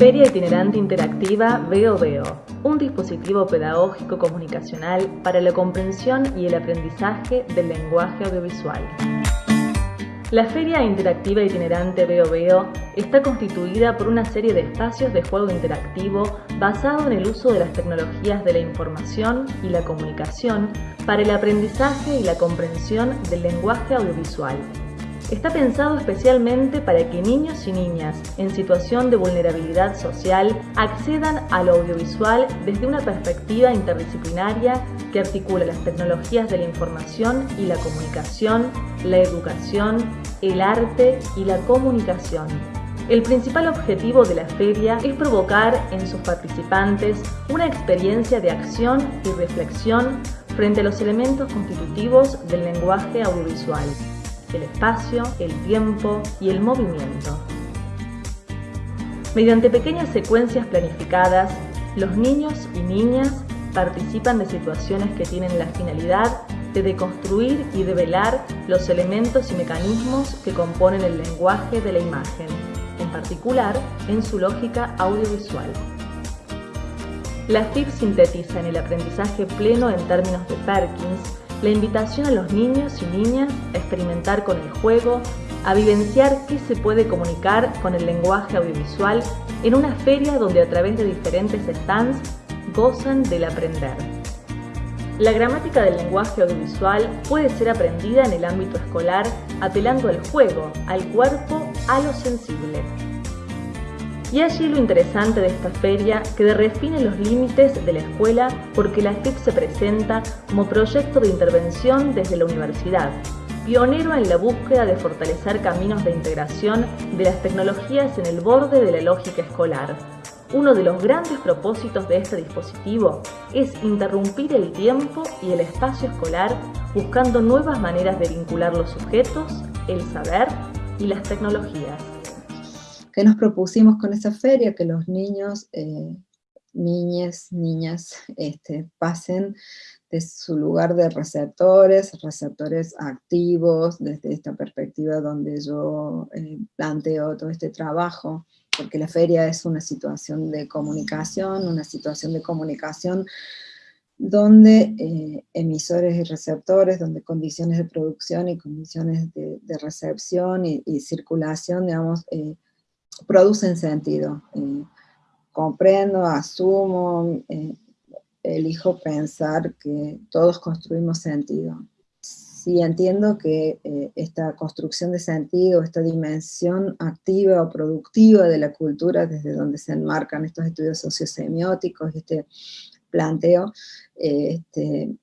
Feria Itinerante Interactiva Veo un dispositivo pedagógico comunicacional para la comprensión y el aprendizaje del lenguaje audiovisual. La Feria Interactiva Itinerante Veo está constituida por una serie de espacios de juego interactivo basado en el uso de las tecnologías de la información y la comunicación para el aprendizaje y la comprensión del lenguaje audiovisual. Está pensado especialmente para que niños y niñas en situación de vulnerabilidad social accedan al audiovisual desde una perspectiva interdisciplinaria que articula las tecnologías de la información y la comunicación, la educación, el arte y la comunicación. El principal objetivo de la feria es provocar en sus participantes una experiencia de acción y reflexión frente a los elementos constitutivos del lenguaje audiovisual el espacio, el tiempo y el movimiento. Mediante pequeñas secuencias planificadas, los niños y niñas participan de situaciones que tienen la finalidad de deconstruir y develar los elementos y mecanismos que componen el lenguaje de la imagen, en particular en su lógica audiovisual. La FIP sintetiza en el aprendizaje pleno en términos de Perkins la invitación a los niños y niñas a experimentar con el juego, a vivenciar qué se puede comunicar con el lenguaje audiovisual en una feria donde a través de diferentes stands gozan del aprender. La gramática del lenguaje audiovisual puede ser aprendida en el ámbito escolar apelando al juego, al cuerpo, a lo sensible. Y allí lo interesante de esta feria que define los límites de la escuela porque la FIP se presenta como proyecto de intervención desde la universidad, pionero en la búsqueda de fortalecer caminos de integración de las tecnologías en el borde de la lógica escolar. Uno de los grandes propósitos de este dispositivo es interrumpir el tiempo y el espacio escolar buscando nuevas maneras de vincular los sujetos, el saber y las tecnologías. ¿Qué nos propusimos con esa feria? Que los niños, eh, niñas, niñas, este, pasen de su lugar de receptores, receptores activos, desde esta perspectiva donde yo eh, planteo todo este trabajo, porque la feria es una situación de comunicación, una situación de comunicación donde eh, emisores y receptores, donde condiciones de producción y condiciones de, recepción y, circulación, digamos, producen sentido. comprendo, asumo, eh, elijo pensar que todos construimos sentido. Si entiendo que eh, esta construcción de sentido, esta dimensión activa o productiva de la cultura, desde donde se enmarcan estos estudios sociosemióticos, este planteo, este,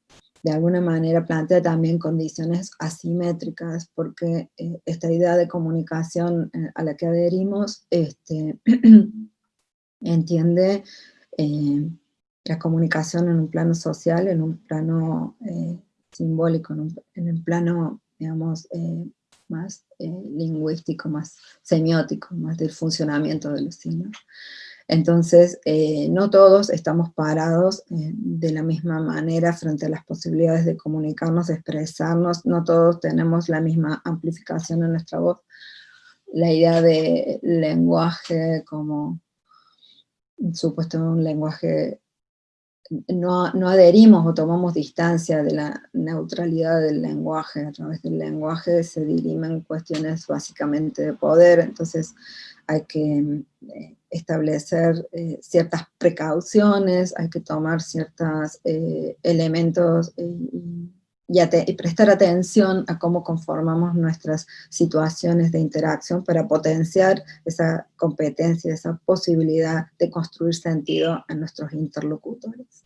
de alguna manera plantea también condiciones asimétricas, porque eh, esta idea de comunicación eh, a la que adherimos este, entiende eh, la comunicación en un plano social, en un plano simbólico, en un, plano, digamos, más lingüístico, más semiótico, más del funcionamiento de los signos. Entonces, eh, no todos estamos parados eh, de la misma manera frente a las posibilidades de comunicarnos, de expresarnos, no todos tenemos la misma amplificación en nuestra voz. La idea de lenguaje como supuesto un lenguaje, no, no adherimos o tomamos distancia de la neutralidad del lenguaje, a través del lenguaje se dirimen cuestiones básicamente de poder, entonces hay que eh, establecer eh, ciertas precauciones, hay que tomar ciertos eh, elementos y, prestar atención a cómo conformamos nuestras situaciones de interacción para potenciar esa competencia, esa posibilidad de construir sentido en nuestros interlocutores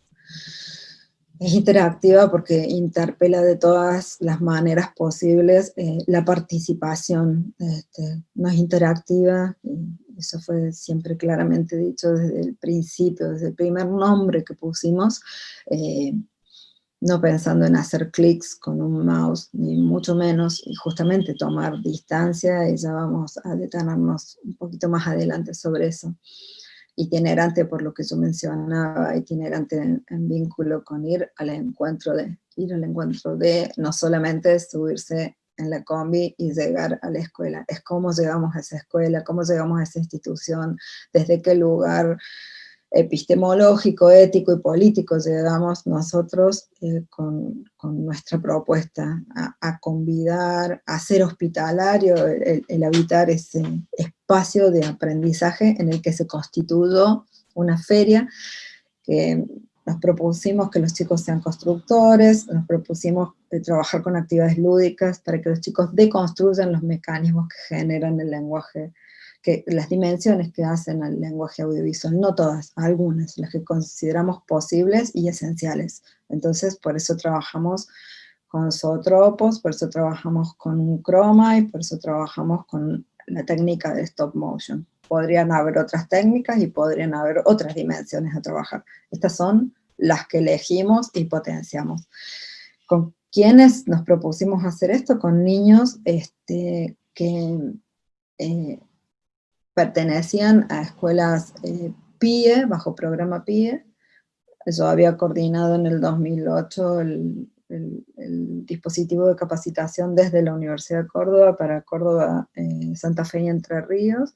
es interactiva porque interpela de todas las maneras posibles la participación. Este, no es interactiva, eso fue siempre claramente dicho desde el principio, desde el primer nombre que pusimos, eh, no pensando en hacer clics con un mouse, ni mucho menos, y justamente tomar distancia, y ya vamos a detenernos un poquito más adelante sobre eso. Itinerante por lo que yo mencionaba, itinerante en, vínculo con ir al encuentro de, ir al encuentro de, no solamente subirse en la combi y llegar a la escuela. Es cómo llegamos a esa escuela, cómo llegamos a esa institución, desde qué lugar epistemológico, ético y político llegamos nosotros eh, con, nuestra propuesta a, convidar, a ser hospitalario, el, habitar ese espacio de aprendizaje en el que se constituyó una feria que nos propusimos que los chicos sean constructores, nos propusimos eh, trabajar con actividades lúdicas para que los chicos deconstruyan los mecanismos que generan el lenguaje que las dimensiones que hacen al lenguaje audiovisual, no todas, algunas, las que consideramos posibles y esenciales. Entonces, por eso trabajamos con zootropos, por eso trabajamos con un croma y por eso trabajamos con la técnica de stop motion. Podrían haber otras técnicas y podrían haber otras dimensiones a trabajar. Estas son las que elegimos y potenciamos. ¿Con quiénes nos propusimos hacer esto? Con niños este, que eh, pertenecían a escuelas eh, PIE, bajo programa PIE. Yo había coordinado en el 2008 el, dispositivo de capacitación desde la Universidad de Córdoba para Córdoba, eh, Santa Fe y Entre Ríos,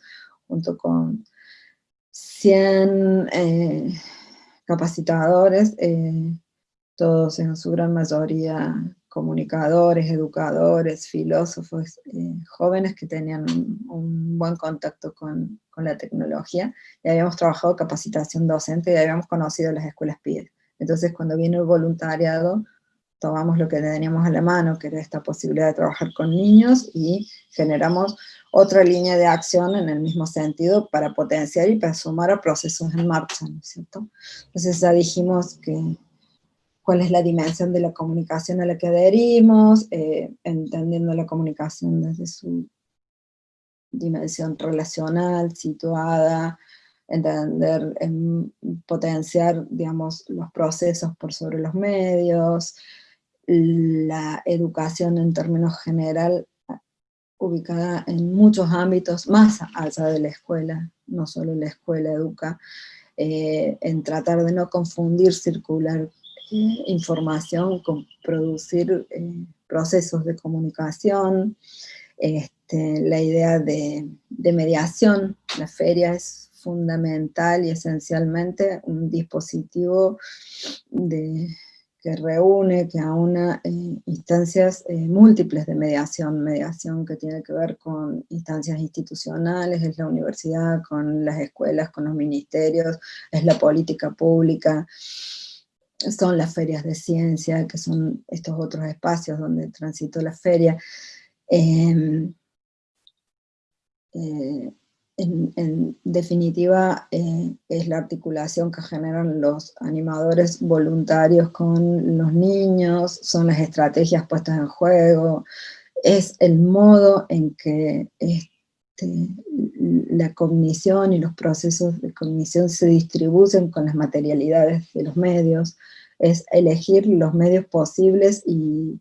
junto con 100 eh, capacitadores, todos en su gran mayoría comunicadores, educadores, filósofos, eh, jóvenes que tenían un, buen contacto con, la tecnología, y habíamos trabajado capacitación docente y habíamos conocido las escuelas PIE. Entonces cuando vino el voluntariado, tomamos lo que teníamos a la mano, que era esta posibilidad de trabajar con niños, y generamos otra línea de acción en el mismo sentido para potenciar y para sumar a procesos en marcha, ¿no es cierto? Entonces ya dijimos que cuál es la dimensión de la comunicación a la que adherimos, eh, entendiendo la comunicación desde su dimensión relacional, situada, entender, potenciar, digamos, los procesos por sobre los medios, la educación en términos general ubicada en muchos ámbitos, más allá de la escuela, no solo la escuela educa, eh, en tratar de no confundir circular información, con producir eh, procesos de comunicación, este, la idea de, mediación, la feria es fundamental y esencialmente un dispositivo que reúne, que aúna eh, instancias eh, múltiples de mediación, mediación que tiene que ver con instancias institucionales, es la universidad, con las escuelas, con los ministerios, es la política pública, son las ferias de ciencia, que son estos otros espacios donde transito la feria. Em, eh, en, definitiva, eh, es la articulación que generan los animadores voluntarios con los niños, son las estrategias puestas en juego, es el modo en que este, la cognición y los procesos de cognición se distribuyen con las materialidades de los medios, es elegir los medios posibles y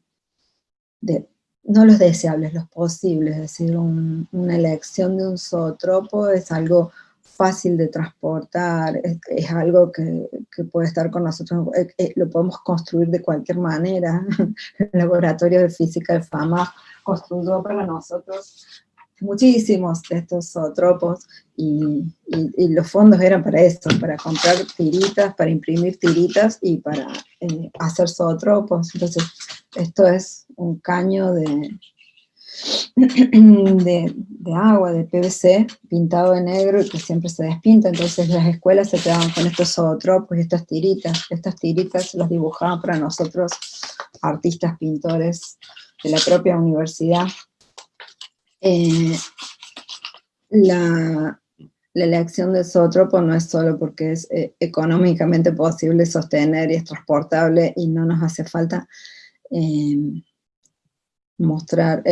no los deseables, los posibles, es decir, una elección de un zootropo es algo fácil de transportar, es, algo que, puede estar con nosotros, eh, eh, lo podemos construir de cualquier manera, el laboratorio de física de FAMA construyó para nosotros muchísimos de estos zootropos y, los fondos eran para esto, para comprar tiritas, para imprimir tiritas y para eh, hacer zootropos. Entonces, esto es un caño de, de, agua, de PVC, pintado de negro y que siempre se despinta. Entonces las escuelas se quedaban con estos zootropos y estas tiritas. Estas tiritas las dibujaban para nosotros artistas, pintores de la propia universidad eh, la, elección de zootropo no es solo porque es eh, económicamente posible sostener y es transportable y no nos hace falta eh, mostrar,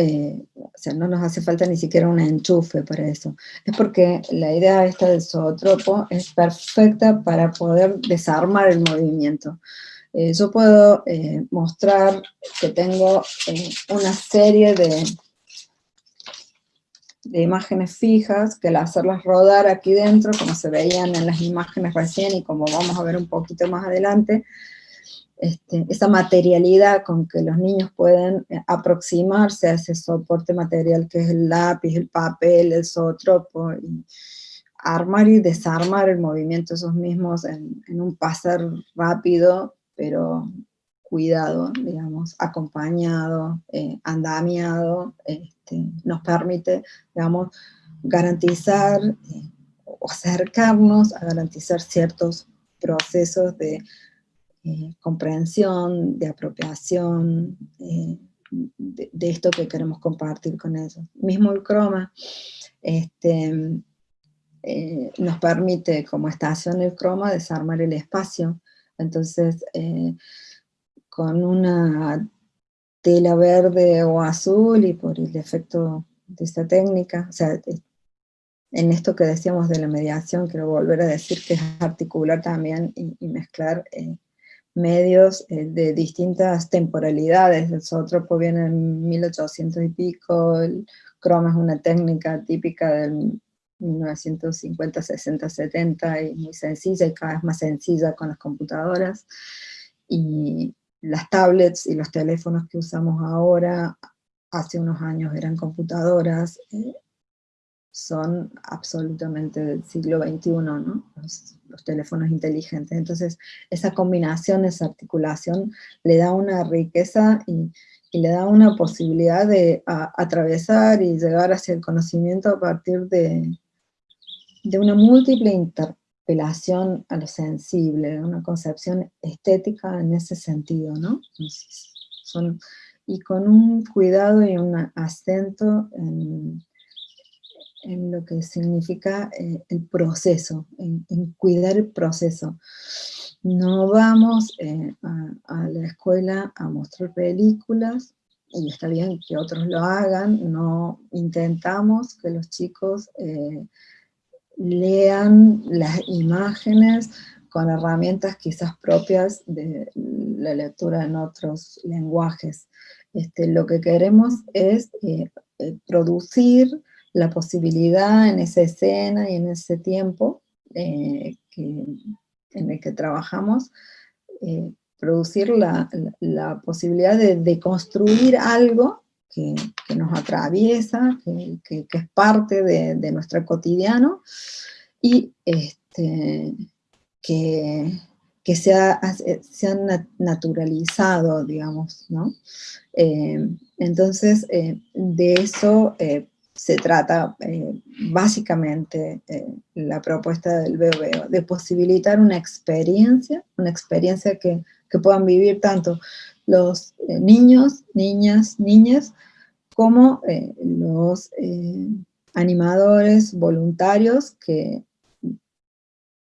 o sea, no nos hace falta ni siquiera un enchufe para eso. Es porque la idea esta del zootropo es perfecta para poder desarmar el movimiento. yo puedo mostrar que tengo una serie de de imágenes fijas, que al hacerlas rodar aquí dentro, como se veían en las imágenes recién y como vamos a ver un poquito más adelante, este, esa materialidad con que los niños pueden eh, aproximarse a ese soporte material que es el lápiz, el papel, el zootropo, y armar y desarmar el movimiento esos mismos en, un pasar rápido, pero cuidado, digamos, acompañado, eh, andamiado, este, nos permite, digamos, garantizar eh, o acercarnos a garantizar ciertos procesos de eh, comprensión, de apropiación, eh, de, esto que queremos compartir con ellos. Mismo el croma este, eh, nos permite, como estación el croma, desarmar el espacio. Entonces, con una tela verde o azul y por el efecto de esta técnica, o sea, en esto que decíamos de la mediación, quiero volver a decir que es articular también y, mezclar medios eh, de distintas temporalidades. El zootropo viene en 1800 y pico, el croma es una técnica típica del 1950, 60, 70 y muy sencilla y cada vez más sencilla con las computadoras. Y las tablets y los teléfonos que usamos ahora, hace unos años eran computadoras, eh, son absolutamente del siglo XXI, ¿no? Los, teléfonos inteligentes. Entonces, esa combinación, esa articulación, le da una riqueza y, le da una posibilidad de atravesar y llegar hacia el conocimiento a partir de, de una múltiple interpelación a lo sensible, una concepción estética en ese sentido, ¿no? y con un cuidado y un acento en en lo que significa eh, el proceso, en, cuidar el proceso. No vamos eh, a, la escuela a mostrar películas, y está bien que otros lo hagan, no intentamos que los chicos eh, lean las imágenes con herramientas quizás propias de la lectura en otros lenguajes. Este, lo que queremos es producir la posibilidad en esa escena y en ese tiempo eh, en el que trabajamos, eh, producir la, posibilidad de, construir algo que, nos atraviesa, que, es parte de, nuestro cotidiano, y este, que, que se ha, naturalizado, digamos, ¿no? Eh, entonces, de eso se trata eh, básicamente eh, la propuesta del BOBO, de posibilitar una experiencia, una experiencia que, puedan vivir tanto los eh, niños, niñas, niñas, como los animadores voluntarios que,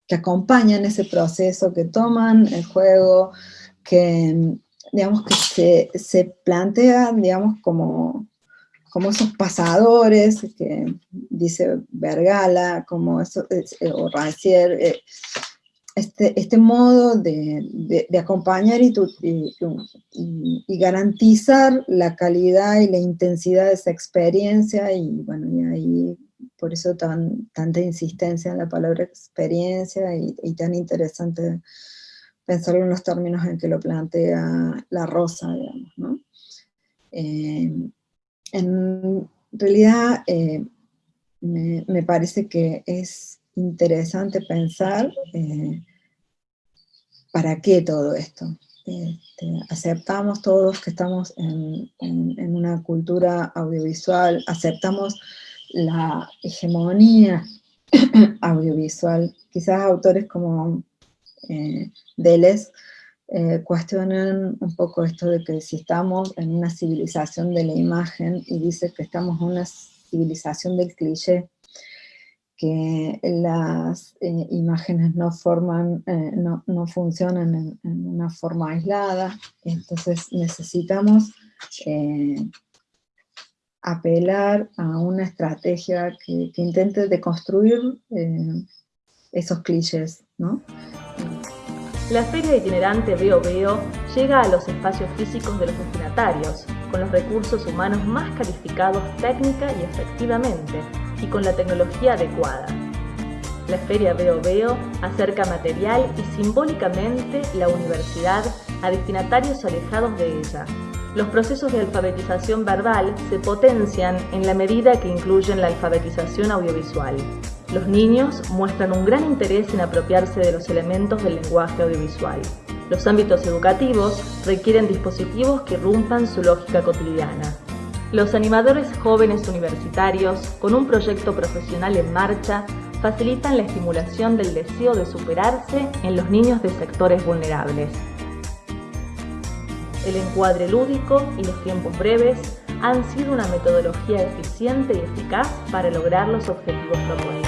que acompañan ese proceso, que toman el juego, que digamos que se, se plantea, digamos, como como esos pasadores que dice Vergala, como eso, eh, o Rancière, eh, este, este modo de, acompañar y, garantizar la calidad y la intensidad de esa experiencia, y bueno, y ahí por eso tan, tanta insistencia en la palabra experiencia, y, tan interesante pensarlo en los términos en que lo plantea la Rosa, digamos. Eh, en realidad eh, me, parece que es interesante pensar eh, para qué todo esto. Este, aceptamos todos que estamos en, una cultura audiovisual, aceptamos la hegemonía audiovisual. Quizás autores como eh, Deleuze eh, cuestionan un poco esto de que si estamos en una civilización de la imagen y dice que estamos en una civilización del cliché, que las eh, imágenes no forman, eh, no, no, funcionan en, una forma aislada, entonces necesitamos apelar a una estrategia que, que intente deconstruir esos clichés, ¿no? La feria itinerante Veo Veo llega a los espacios físicos de los destinatarios, con los recursos humanos más calificados técnica y efectivamente, y con la tecnología adecuada. La Feria Veo Veo acerca material y simbólicamente la universidad a destinatarios alejados de ella. Los procesos de alfabetización verbal se potencian en la medida que incluyen la alfabetización audiovisual. Los niños muestran un gran interés en apropiarse de los elementos del lenguaje audiovisual. Los ámbitos educativos requieren dispositivos que irrumpan su lógica cotidiana. Los animadores jóvenes universitarios, con un proyecto profesional en marcha, facilitan la estimulación del deseo de superarse en los niños de sectores vulnerables. El encuadre lúdico y los tiempos breves han sido una metodología eficiente y eficaz para lograr los objetivos propuestos.